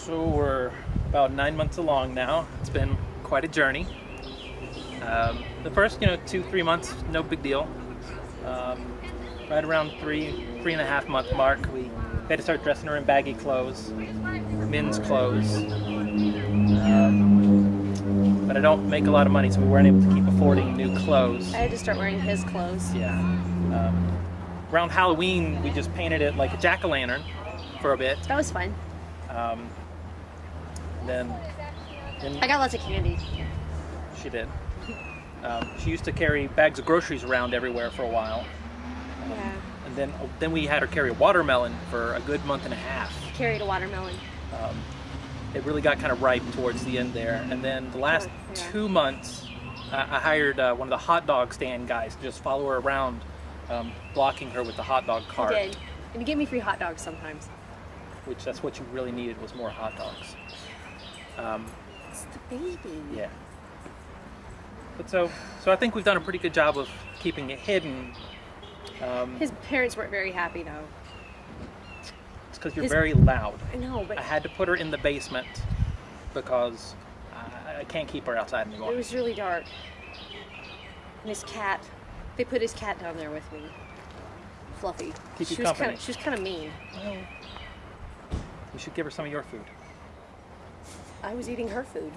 So we're about nine months along now. It's been quite a journey. Um, the first, you know, two, three months, no big deal. Um, right around three, three and a half month mark, we had to start dressing her in baggy clothes, men's clothes. Um, but I don't make a lot of money, so we weren't able to keep affording new clothes. I had to start wearing his clothes. Yeah. Um, around Halloween, we just painted it like a jack-o'-lantern for a bit. That was fun. Um, then, then I got lots of candy. she did. Um, she used to carry bags of groceries around everywhere for a while, Yeah. and then then we had her carry a watermelon for a good month and a half. Carried a watermelon. Um, it really got kind of ripe towards the end there, and then the last Oh, yeah. two months, uh, I hired uh, one of the hot dog stand guys to just follow her around, um, blocking her with the hot dog He cart. did. And he gave me free hot dogs sometimes. Which that's what you really needed was more hot dogs. Um, It's the baby. Yeah. But so, so I think we've done a pretty good job of keeping it hidden. Um, His parents weren't very happy though. it's because you're his- very loud. I know, but I had to put her in the basement because I, I can't keep her outside anymore. it was really dark. And his cat, they put his cat down there with me. Fluffy. Keep you she was company. Kind of, she was kind of mean. You should give her some of your food. I was eating her food.